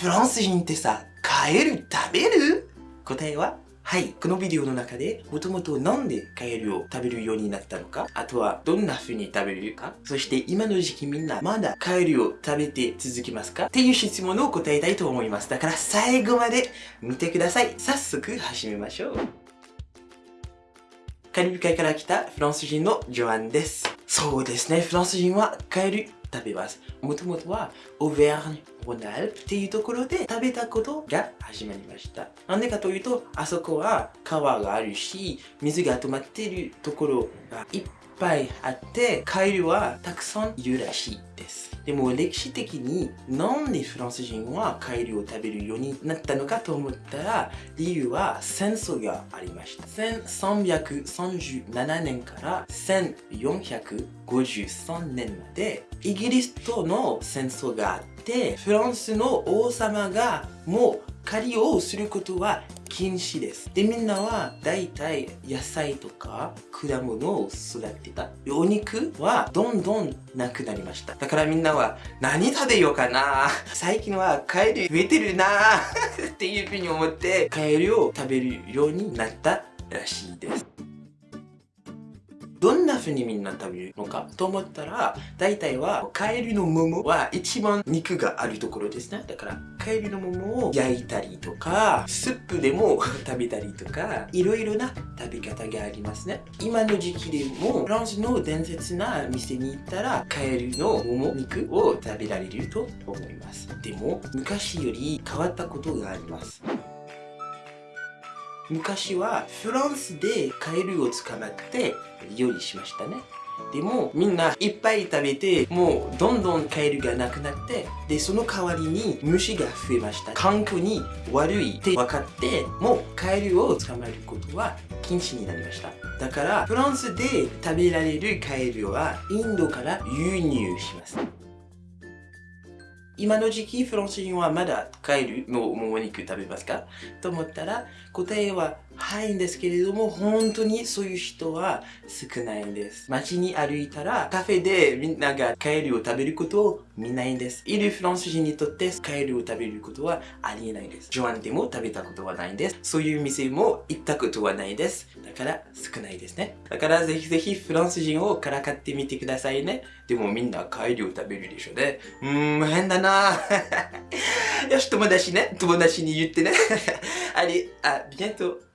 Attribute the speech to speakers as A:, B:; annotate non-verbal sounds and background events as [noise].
A: フランス人ってさ、カエル食べる？答えははい。このビデオの中で、もともとなんでカエルを食べるようになったのか、あとはどんな風に食べるか、そして今の時期みんなまだカエルを食べて続きますか？っていう質問を答えたいと思います。だから最後まで見てください。早速始めましょう。カリブ海から来たフランス人のジョアンです。そうですね、フランス人はカエル食べます。もともとは、オーベーニュ、ロナルっていうところで食べたことが始まりました。なんでかというと、あそこは川があるし、水が止まっているところがいっぱいあって、カエルはたくさんいるらしいです。でも歴史的になんでフランス人はカエルを食べるようになったのかと思ったら理由は戦争がありました。1337年から1453年までイギリスとの戦争があってフランスの王様がもう狩りをすることは禁止です。で、みんなは大体野菜とか果物を育てた。お肉はどんどんなくなりました。だからみんなは何食べようかな最近はカエル増えてるな [laughs] っていうふうに思ってカエルを食べるようになったらしいです。どんな風にみんな食べるのかと思ったら、大体はカエルの桃は一番肉があるところですね。だからカエルの桃を焼いたりとか、スープでも [laughs] 食べたりとか、いろいろな食べ方がありますね。今の時期でも、フランスの伝説な店に行ったら、カエルの桃肉を食べられると思います。でも、昔より変わったことがあります。昔はフランスでカエルを捕まって料理しましたね。でもみんないっぱい食べてもうどんどんカエルがなくなってでその代わりに虫が増えました。環境に悪いって分かってもうカエルを捕まえることは禁止になりました。だからフランスで食べられるカエルはインドから輸入します。今の時期フランス人はまだカエルのもも肉食べますか？と思ったら答えははいんですけれども本当にそういう人は少ないんです。街に歩いたらカフェでみんながカエルを食べることを見ないんです。いるフランス人にとってカエルを食べることはありえないです。ジョアンでも食べたことはないんです。そういう店も行ったことはないです。だから少ないですね。だからぜひぜひフランス人をからかってみてくださいね。でもみんなカエルを食べるでしょうね。うーん変だな。[laughs] よし友達ね。友達に言ってね。[laughs] あれあビエント。